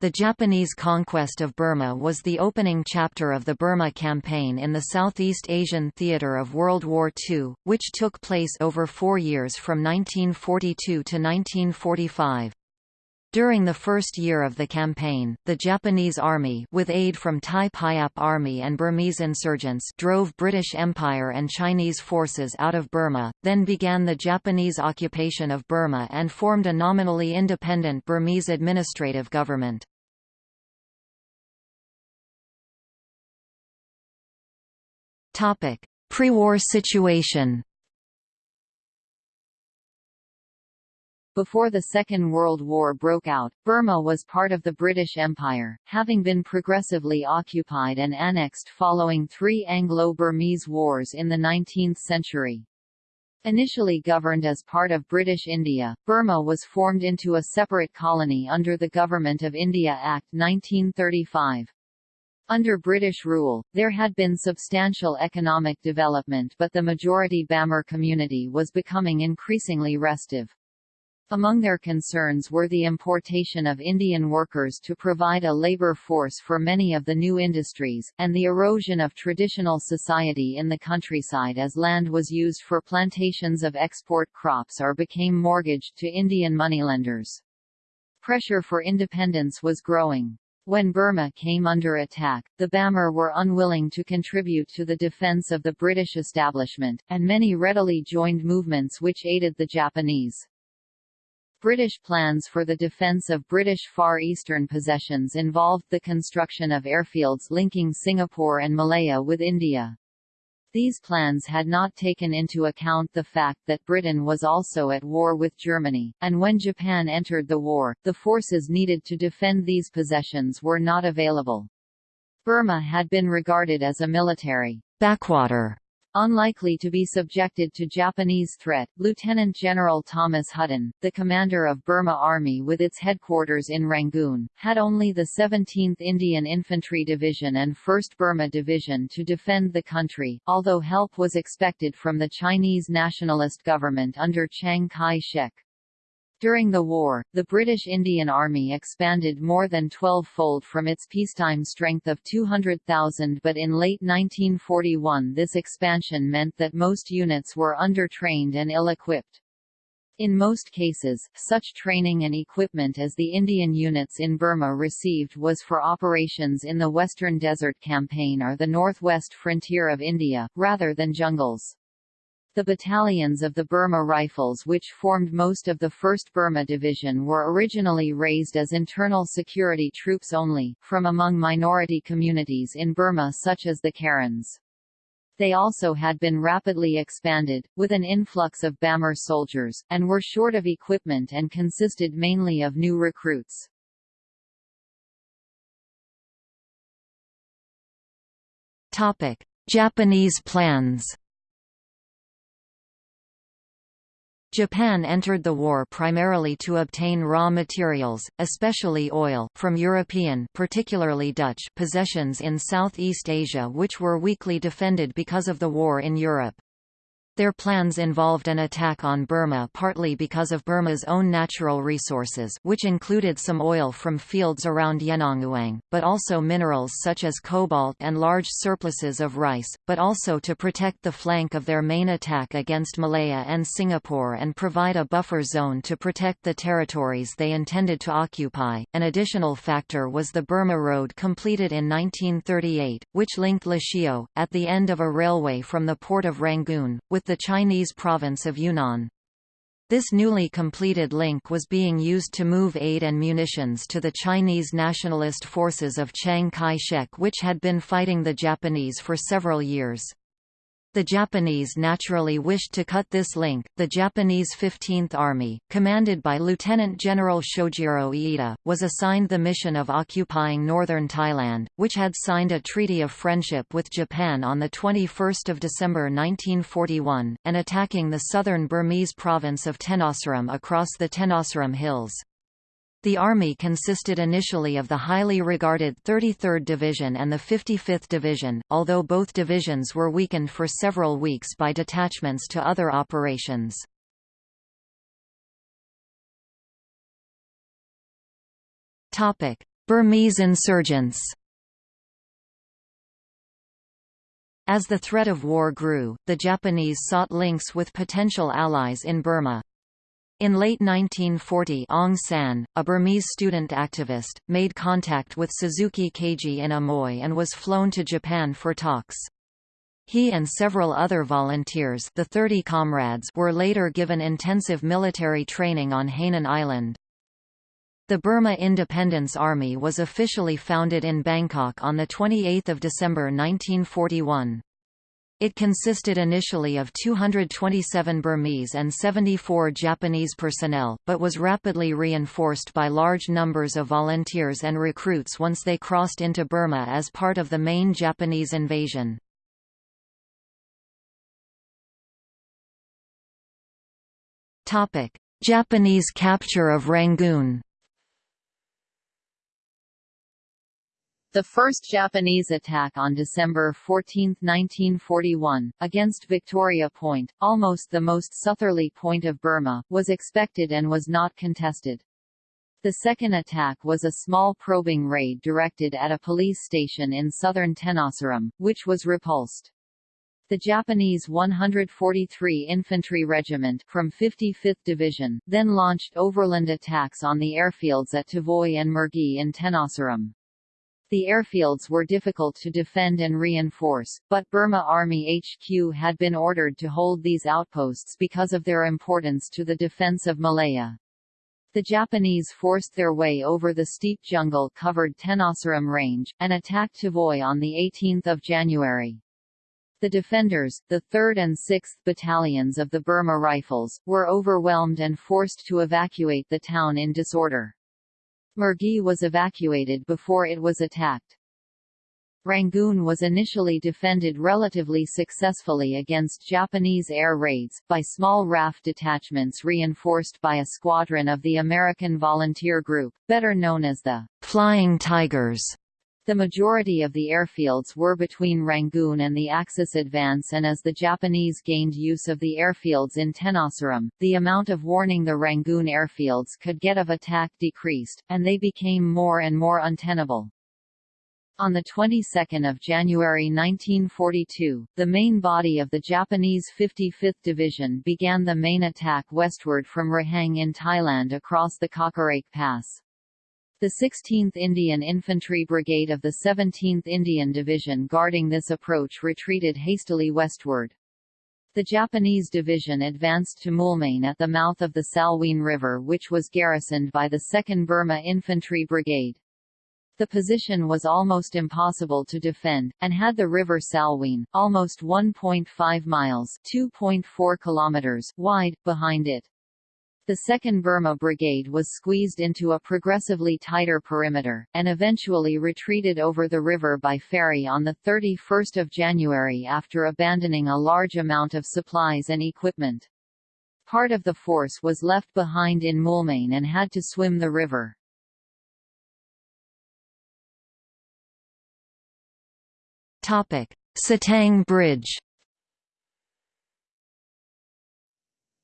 The Japanese conquest of Burma was the opening chapter of the Burma Campaign in the Southeast Asian theater of World War II, which took place over four years from 1942 to 1945. During the first year of the campaign, the Japanese Army with aid from Thai Payap Army and Burmese insurgents drove British Empire and Chinese forces out of Burma, then began the Japanese occupation of Burma and formed a nominally independent Burmese administrative government. Pre-war situation Before the Second World War broke out, Burma was part of the British Empire, having been progressively occupied and annexed following three Anglo-Burmese wars in the 19th century. Initially governed as part of British India, Burma was formed into a separate colony under the Government of India Act 1935. Under British rule, there had been substantial economic development but the majority Bamar community was becoming increasingly restive. Among their concerns were the importation of Indian workers to provide a labor force for many of the new industries, and the erosion of traditional society in the countryside as land was used for plantations of export crops or became mortgaged to Indian moneylenders. Pressure for independence was growing. When Burma came under attack, the Bamar were unwilling to contribute to the defense of the British establishment, and many readily joined movements which aided the Japanese. British plans for the defence of British Far Eastern possessions involved the construction of airfields linking Singapore and Malaya with India. These plans had not taken into account the fact that Britain was also at war with Germany, and when Japan entered the war, the forces needed to defend these possessions were not available. Burma had been regarded as a military backwater Unlikely to be subjected to Japanese threat, Lieutenant General Thomas Hutton, the commander of Burma Army with its headquarters in Rangoon, had only the 17th Indian Infantry Division and 1st Burma Division to defend the country, although help was expected from the Chinese nationalist government under Chiang Kai-shek. During the war, the British Indian Army expanded more than 12-fold from its peacetime strength of 200,000 but in late 1941 this expansion meant that most units were undertrained and ill-equipped. In most cases, such training and equipment as the Indian units in Burma received was for operations in the Western Desert Campaign or the northwest frontier of India, rather than jungles. The battalions of the Burma Rifles which formed most of the 1st Burma Division were originally raised as internal security troops only, from among minority communities in Burma such as the Karens. They also had been rapidly expanded, with an influx of Bamar soldiers, and were short of equipment and consisted mainly of new recruits. Japanese plans Japan entered the war primarily to obtain raw materials, especially oil, from European particularly Dutch possessions in Southeast Asia which were weakly defended because of the war in Europe. Their plans involved an attack on Burma partly because of Burma's own natural resources which included some oil from fields around Yenangyaung, but also minerals such as cobalt and large surpluses of rice, but also to protect the flank of their main attack against Malaya and Singapore and provide a buffer zone to protect the territories they intended to occupy. An additional factor was the Burma Road completed in 1938, which linked Lashio, at the end of a railway from the port of Rangoon, with the Chinese province of Yunnan. This newly completed link was being used to move aid and munitions to the Chinese nationalist forces of Chiang Kai-shek which had been fighting the Japanese for several years. The Japanese naturally wished to cut this link. The Japanese 15th Army, commanded by Lieutenant General Shojiro Iida, was assigned the mission of occupying northern Thailand, which had signed a treaty of friendship with Japan on 21 December 1941, and attacking the southern Burmese province of Tenasserim across the Tenasserim Hills. The Army consisted initially of the highly regarded 33rd Division and the 55th Division, although both divisions were weakened for several weeks by detachments to other operations. Burmese insurgents As the threat of war grew, the Japanese sought links with potential allies in Burma. In late 1940 Aung San, a Burmese student activist, made contact with Suzuki Keiji in Amoy and was flown to Japan for talks. He and several other volunteers the 30 comrades were later given intensive military training on Hainan Island. The Burma Independence Army was officially founded in Bangkok on 28 December 1941. It consisted initially of 227 Burmese and 74 Japanese personnel, but was rapidly reinforced by large numbers of volunteers and recruits once they crossed into Burma as part of the main Japanese invasion. Japanese capture of Rangoon The first Japanese attack on December 14, 1941, against Victoria Point, almost the most southerly point of Burma, was expected and was not contested. The second attack was a small probing raid directed at a police station in southern Tenasserim, which was repulsed. The Japanese 143 Infantry Regiment from 55th Division, then launched overland attacks on the airfields at Tavoy and Mergui in Tenasserim. The airfields were difficult to defend and reinforce, but Burma Army HQ had been ordered to hold these outposts because of their importance to the defense of Malaya. The Japanese forced their way over the steep jungle-covered Tenasserim Range, and attacked Tavoy on 18 January. The defenders, the 3rd and 6th Battalions of the Burma Rifles, were overwhelmed and forced to evacuate the town in disorder. Mergui was evacuated before it was attacked. Rangoon was initially defended relatively successfully against Japanese air raids, by small RAF detachments reinforced by a squadron of the American Volunteer Group, better known as the Flying Tigers. The majority of the airfields were between Rangoon and the Axis advance and as the Japanese gained use of the airfields in Tenasserim, the amount of warning the Rangoon airfields could get of attack decreased, and they became more and more untenable. On the 22nd of January 1942, the main body of the Japanese 55th Division began the main attack westward from Raheng in Thailand across the Kawkareik Pass. The 16th Indian Infantry Brigade of the 17th Indian Division guarding this approach retreated hastily westward. The Japanese division advanced to Moulmein at the mouth of the Salween River which was garrisoned by the 2nd Burma Infantry Brigade. The position was almost impossible to defend, and had the river Salween, almost 1.5 miles 2.4 kilometers wide, behind it. The 2nd Burma Brigade was squeezed into a progressively tighter perimeter, and eventually retreated over the river by ferry on 31 January after abandoning a large amount of supplies and equipment. Part of the force was left behind in Moulmein and had to swim the river. Sittang Bridge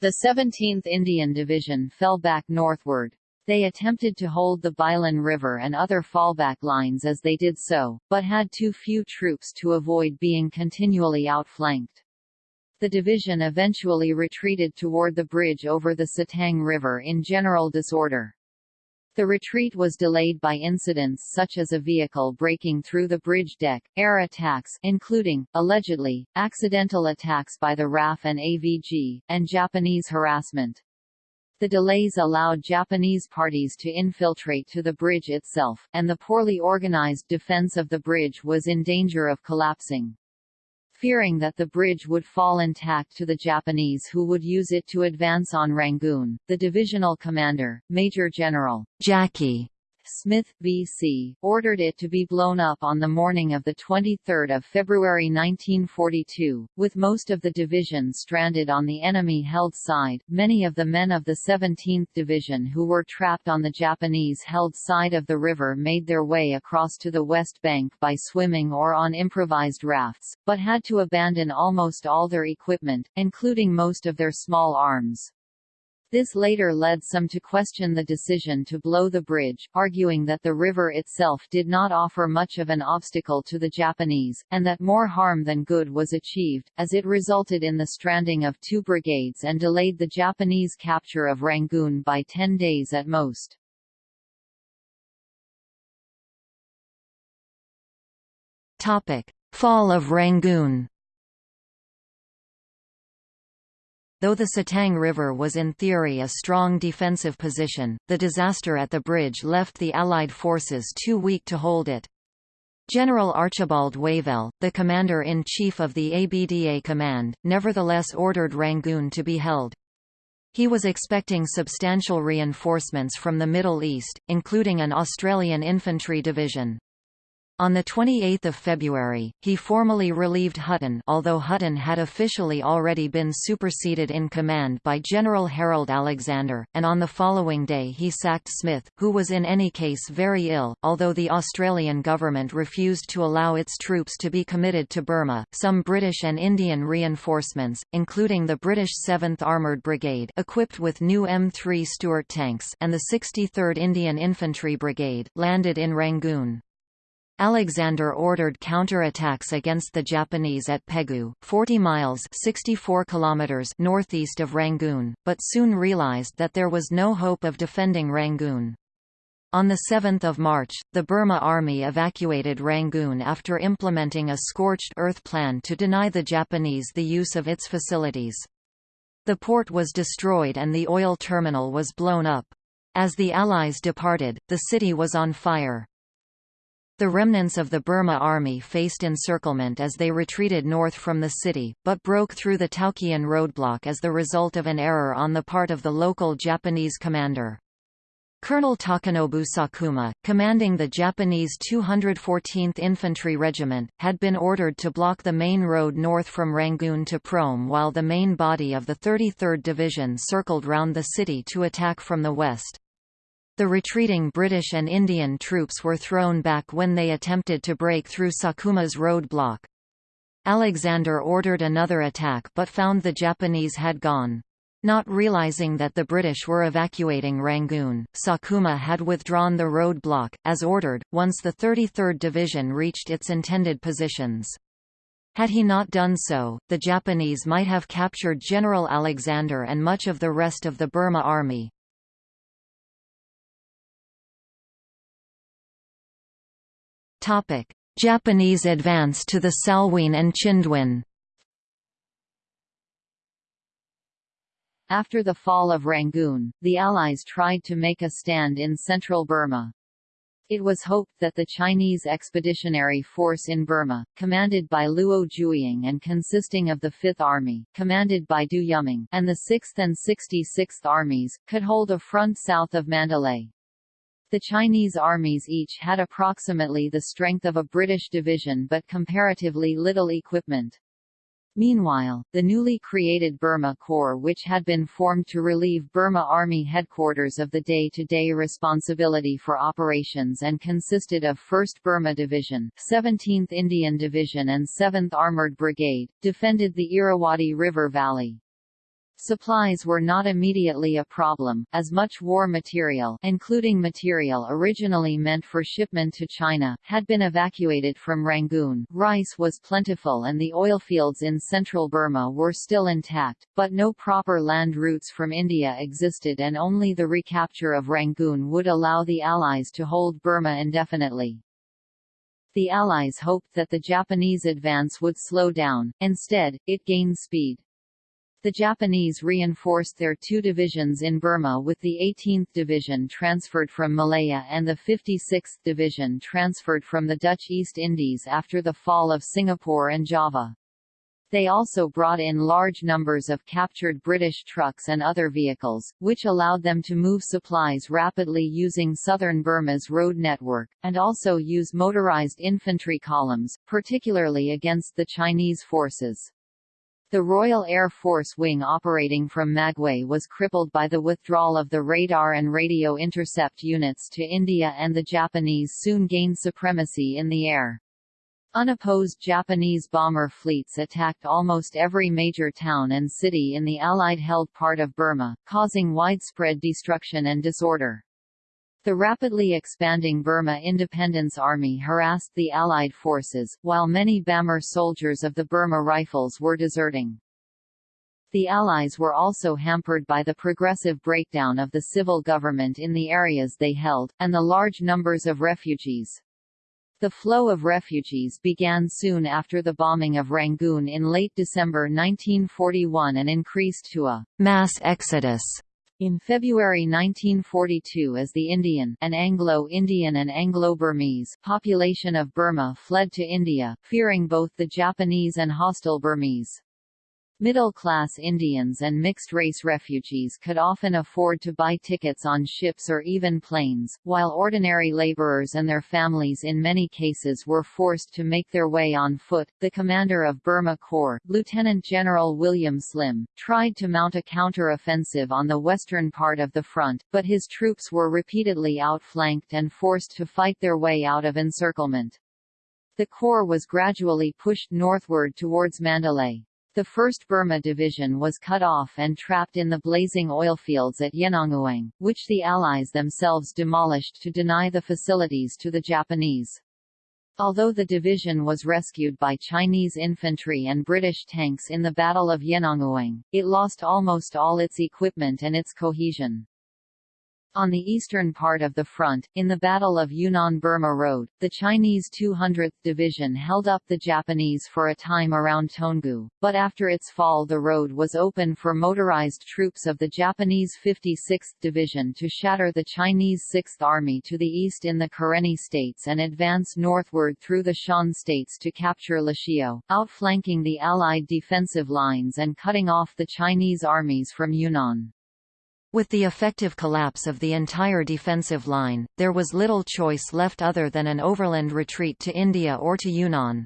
The 17th Indian Division fell back northward. They attempted to hold the Bilin River and other fallback lines as they did so, but had too few troops to avoid being continually outflanked. The division eventually retreated toward the bridge over the Sittang River in general disorder. The retreat was delayed by incidents such as a vehicle breaking through the bridge deck, air attacks including, allegedly, accidental attacks by the RAF and AVG, and Japanese harassment. The delays allowed Japanese parties to infiltrate to the bridge itself, and the poorly organized defense of the bridge was in danger of collapsing. Fearing that the bridge would fall intact to the Japanese who would use it to advance on Rangoon, the divisional commander, Major General Jackie Smith, V.C., ordered it to be blown up on the morning of the 23 February 1942, with most of the division stranded on the enemy-held side. Many of the men of the 17th Division who were trapped on the Japanese-held side of the river made their way across to the west bank by swimming or on improvised rafts, but had to abandon almost all their equipment, including most of their small arms. This later led some to question the decision to blow the bridge, arguing that the river itself did not offer much of an obstacle to the Japanese, and that more harm than good was achieved, as it resulted in the stranding of two brigades and delayed the Japanese capture of Rangoon by ten days at most. Fall of Rangoon Though the Sittang River was in theory a strong defensive position, the disaster at the bridge left the Allied forces too weak to hold it. General Archibald Wavell, the commander-in-chief of the ABDA command, nevertheless ordered Rangoon to be held. He was expecting substantial reinforcements from the Middle East, including an Australian infantry division. On 28 February, he formally relieved Hutton although Hutton had officially already been superseded in command by General Harold Alexander, and on the following day he sacked Smith, who was in any case very ill. Although the Australian government refused to allow its troops to be committed to Burma, some British and Indian reinforcements, including the British 7th Armoured Brigade equipped with new M3 Stuart tanks and the 63rd Indian Infantry Brigade, landed in Rangoon. Alexander ordered counter-attacks against the Japanese at Pegu, 40 miles 64 kilometers northeast of Rangoon, but soon realized that there was no hope of defending Rangoon. On 7 March, the Burma Army evacuated Rangoon after implementing a scorched earth plan to deny the Japanese the use of its facilities. The port was destroyed and the oil terminal was blown up. As the Allies departed, the city was on fire. The remnants of the Burma army faced encirclement as they retreated north from the city, but broke through the Taukkyan roadblock as the result of an error on the part of the local Japanese commander. Colonel Takanobu Sakuma, commanding the Japanese 214th Infantry Regiment, had been ordered to block the main road north from Rangoon to Prome while the main body of the 33rd Division circled round the city to attack from the west. The retreating British and Indian troops were thrown back when they attempted to break through Sakuma's roadblock. Alexander ordered another attack but found the Japanese had gone. Not realizing that the British were evacuating Rangoon, Sakuma had withdrawn the roadblock, as ordered, once the 33rd Division reached its intended positions. Had he not done so, the Japanese might have captured General Alexander and much of the rest of the Burma army. Japanese advance to the Salween and Chindwin After the fall of Rangoon, the Allies tried to make a stand in central Burma. It was hoped that the Chinese Expeditionary Force in Burma, commanded by Luo Zhuoying and consisting of the Fifth Army, commanded by Du Yuming, and the 6th and 66th Armies, could hold a front south of Mandalay. The Chinese armies each had approximately the strength of a British division but comparatively little equipment. Meanwhile, the newly created Burma Corps which had been formed to relieve Burma Army headquarters of the day-to-day -day responsibility for operations and consisted of 1st Burma Division, 17th Indian Division and 7th Armoured Brigade, defended the Irrawaddy River Valley. Supplies were not immediately a problem, as much war material including material originally meant for shipment to China, had been evacuated from Rangoon. Rice was plentiful and the oil fields in central Burma were still intact, but no proper land routes from India existed and only the recapture of Rangoon would allow the Allies to hold Burma indefinitely. The Allies hoped that the Japanese advance would slow down, instead, it gained speed. The Japanese reinforced their two divisions in Burma with the 18th Division transferred from Malaya and the 56th Division transferred from the Dutch East Indies after the fall of Singapore and Java. They also brought in large numbers of captured British trucks and other vehicles, which allowed them to move supplies rapidly using southern Burma's road network, and also use motorized infantry columns, particularly against the Chinese forces. The Royal Air Force wing operating from Magway was crippled by the withdrawal of the radar and radio intercept units to India and the Japanese soon gained supremacy in the air. Unopposed Japanese bomber fleets attacked almost every major town and city in the Allied-held part of Burma, causing widespread destruction and disorder. The rapidly expanding Burma Independence Army harassed the Allied forces, while many Bamar soldiers of the Burma Rifles were deserting. The Allies were also hampered by the progressive breakdown of the civil government in the areas they held, and the large numbers of refugees. The flow of refugees began soon after the bombing of Rangoon in late December 1941 and increased to a mass exodus in February 1942 as the Indian and Anglo-Indian and Anglo-Burmese population of Burma fled to India, fearing both the Japanese and hostile Burmese. Middle-class Indians and mixed-race refugees could often afford to buy tickets on ships or even planes, while ordinary laborers and their families in many cases were forced to make their way on foot. The commander of Burma Corps, Lieutenant General William Slim, tried to mount a counter-offensive on the western part of the front, but his troops were repeatedly outflanked and forced to fight their way out of encirclement. The Corps was gradually pushed northward towards Mandalay. The 1st Burma Division was cut off and trapped in the blazing oilfields at Yenangyaung, which the Allies themselves demolished to deny the facilities to the Japanese. Although the division was rescued by Chinese infantry and British tanks in the Battle of Yenangyaung, it lost almost all its equipment and its cohesion. On the eastern part of the front, in the Battle of Yunnan-Burma Road, the Chinese 200th Division held up the Japanese for a time around Toungoo, but after its fall the road was open for motorized troops of the Japanese 56th Division to shatter the Chinese 6th Army to the east in the Karenni states and advance northward through the Shan states to capture Lashio, outflanking the Allied defensive lines and cutting off the Chinese armies from Yunnan. With the effective collapse of the entire defensive line, there was little choice left other than an overland retreat to India or to Yunnan.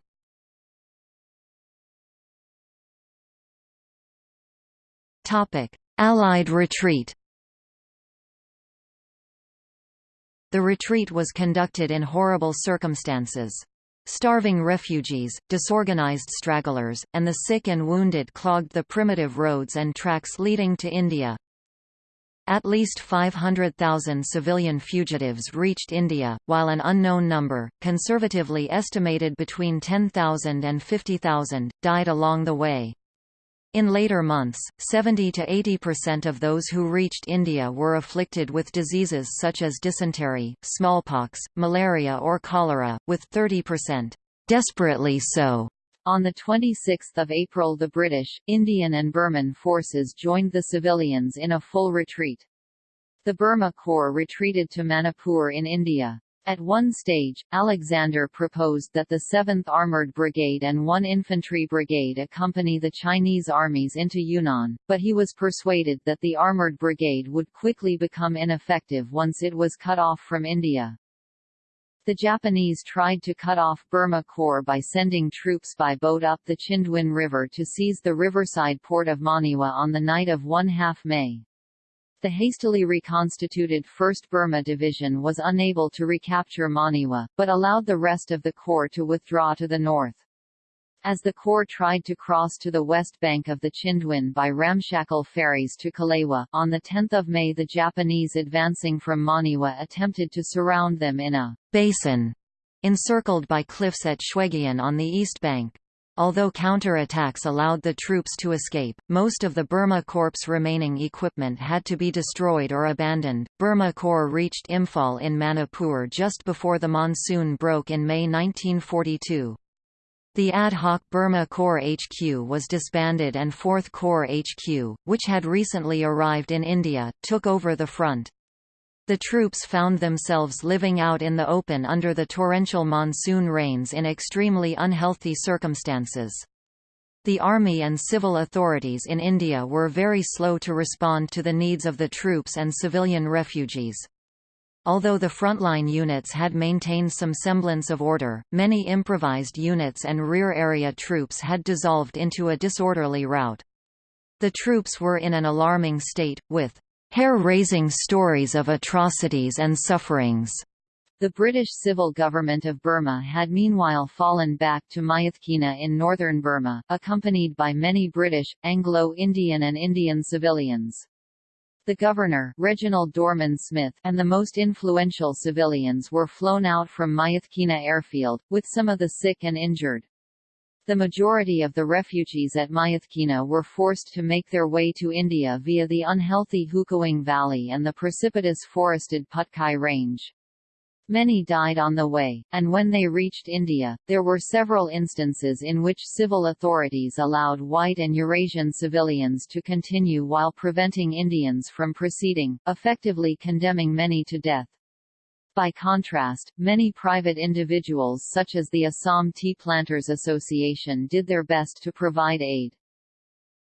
Allied retreat The retreat was conducted in horrible circumstances. Starving refugees, disorganized stragglers, and the sick and wounded clogged the primitive roads and tracks leading to India. At least 500,000 civilian fugitives reached India, while an unknown number, conservatively estimated between 10,000 and 50,000, died along the way. In later months, 70 to 80% of those who reached India were afflicted with diseases such as dysentery, smallpox, malaria or cholera, with 30% desperately so on 26 April the British, Indian and Burman forces joined the civilians in a full retreat. The Burma Corps retreated to Manipur in India. At one stage, Alexander proposed that the 7th Armoured Brigade and 1 Infantry Brigade accompany the Chinese armies into Yunnan, but he was persuaded that the Armoured Brigade would quickly become ineffective once it was cut off from India. The Japanese tried to cut off Burma Corps by sending troops by boat up the Chindwin River to seize the riverside port of Monywa on the night of 1 half May. The hastily reconstituted 1st Burma Division was unable to recapture Monywa, but allowed the rest of the corps to withdraw to the north. As the Corps tried to cross to the west bank of the Chindwin by ramshackle ferries to Kalewa, on 10 May the Japanese advancing from Monywa attempted to surround them in a basin encircled by cliffs at Shwegyin on the east bank. Although counter-attacks allowed the troops to escape, most of the Burma Corps' remaining equipment had to be destroyed or abandoned. Burma Corps reached Imphal in Manipur just before the monsoon broke in May 1942. The ad hoc Burma Corps HQ was disbanded and 4th Corps HQ, which had recently arrived in India, took over the front. The troops found themselves living out in the open under the torrential monsoon rains in extremely unhealthy circumstances. The army and civil authorities in India were very slow to respond to the needs of the troops and civilian refugees. Although the frontline units had maintained some semblance of order, many improvised units and rear area troops had dissolved into a disorderly rout. The troops were in an alarming state, with hair-raising stories of atrocities and sufferings The British civil government of Burma had meanwhile fallen back to Myitkyina in northern Burma, accompanied by many British, Anglo-Indian and Indian civilians. The governor Reginald Dorman Smith and the most influential civilians were flown out from Myitkyina airfield, with some of the sick and injured. The majority of the refugees at Myitkyina were forced to make their way to India via the unhealthy Hukawng Valley and the precipitous forested Patkai Range. Many died on the way, and when they reached India, there were several instances in which civil authorities allowed white and Eurasian civilians to continue while preventing Indians from proceeding, effectively condemning many to death. By contrast, many private individuals such as the Assam Tea Planters Association did their best to provide aid.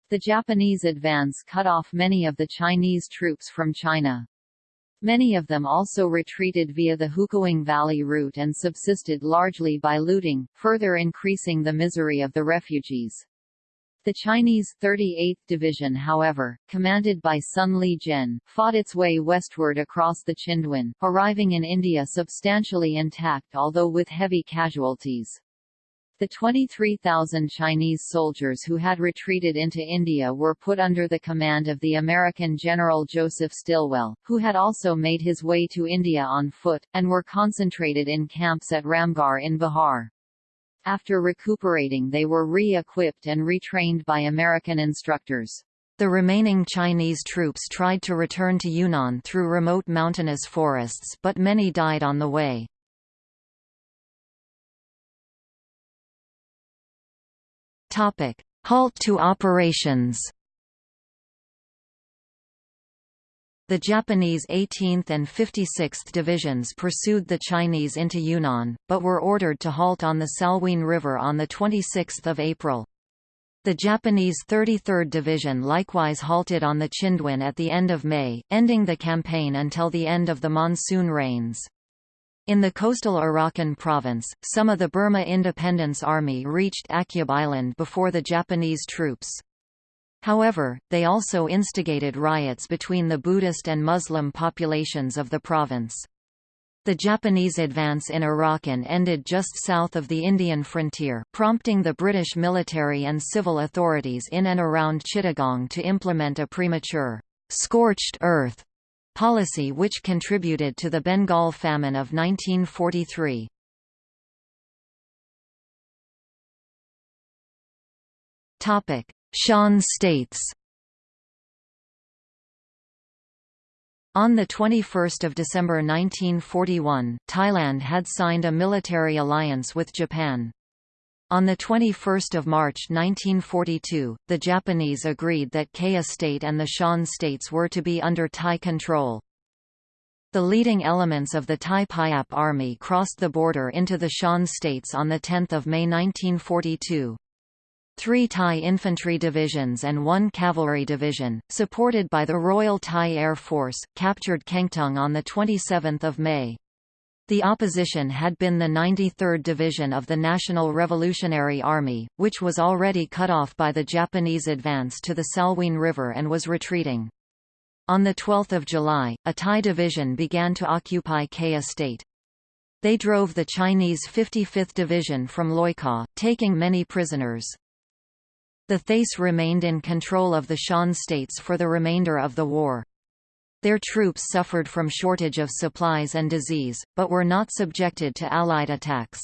The Japanese advance cut off many of the Chinese troops from China. Many of them also retreated via the Hukawng Valley route and subsisted largely by looting, further increasing the misery of the refugees. The Chinese 38th Division however, commanded by Sun Li-jen, fought its way westward across the Chindwin, arriving in India substantially intact although with heavy casualties. The 23,000 Chinese soldiers who had retreated into India were put under the command of the American General Joseph Stilwell, who had also made his way to India on foot, and were concentrated in camps at Ramgarh in Bihar. After recuperating they were re-equipped and retrained by American instructors. The remaining Chinese troops tried to return to Yunnan through remote mountainous forests but many died on the way. Topic: Halt to operations. The Japanese 18th and 56th Divisions pursued the Chinese into Yunnan, but were ordered to halt on the Salween River on 26 April. The Japanese 33rd Division likewise halted on the Chindwin at the end of May, ending the campaign until the end of the monsoon rains. In the coastal Arakan province, some of the Burma Independence Army reached Akyab Island before the Japanese troops. However, they also instigated riots between the Buddhist and Muslim populations of the province. The Japanese advance in Arakan ended just south of the Indian frontier, prompting the British military and civil authorities in and around Chittagong to implement a premature, scorched earth policy which contributed to the Bengal famine of 1943. Shan states On 21 December 1941, Thailand had signed a military alliance with Japan. On 21 March 1942, the Japanese agreed that Kayah State and the Shan states were to be under Thai control. The leading elements of the Thai Payap army crossed the border into the Shan states on 10 May 1942. Three Thai infantry divisions and one cavalry division, supported by the Royal Thai Air Force, captured Kengtung on 27 May. The opposition had been the 93rd Division of the National Revolutionary Army, which was already cut off by the Japanese advance to the Salween River and was retreating. On 12 July, a Thai division began to occupy Kayah State. They drove the Chinese 55th Division from Loikaw, taking many prisoners. The Thais remained in control of the Shan states for the remainder of the war. Their troops suffered from shortage of supplies and disease, but were not subjected to Allied attacks.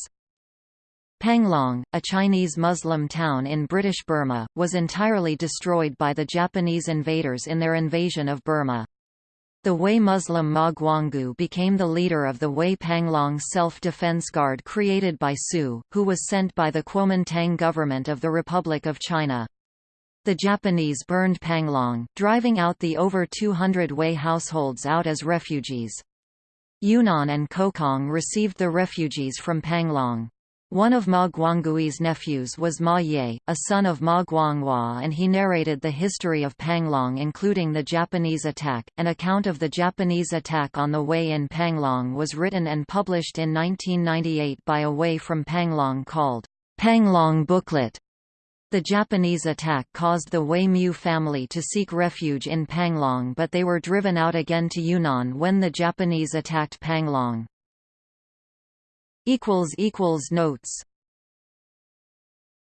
Panglong, a Chinese Muslim town in British Burma, was entirely destroyed by the Japanese invaders in their invasion of Burma. The Hui Muslim Ma Guanggui became the leader of the Hui Panglong Self-Defense Guard created by Su, who was sent by the Kuomintang government of the Republic of China. The Japanese burned Panglong, driving out the over 200 Hui households out as refugees. Yunnan and Kokang received the refugees from Panglong. One of Ma Guanggui's nephews was Ma Ye, a son of Ma Guanghua and he narrated the history of Panglong including the Japanese attack. An account of the Japanese attack on the Hui in Panglong was written and published in 1998 by a Hui from Panglong called Panglong Booklet. The Japanese attack caused the Wei Mu family to seek refuge in Panglong but they were driven out again to Yunnan when the Japanese attacked Panglong. Notes